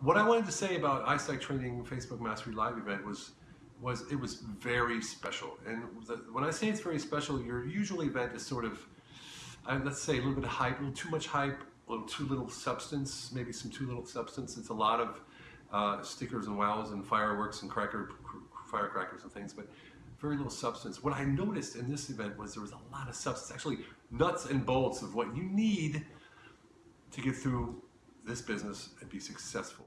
what I wanted to say about iSight Training Facebook Mastery Live event was was it was very special. And the, when I say it's very special, your usual event is sort of, I, let's say a little bit of hype, a little too much hype, a little too little substance, maybe some too little substance. It's a lot of uh, stickers and wows and fireworks and cracker, firecrackers and things, but very little substance. What I noticed in this event was there was a lot of substance, actually nuts and bolts of what you need to get through this business and be successful.